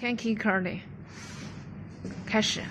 kanky curly 开始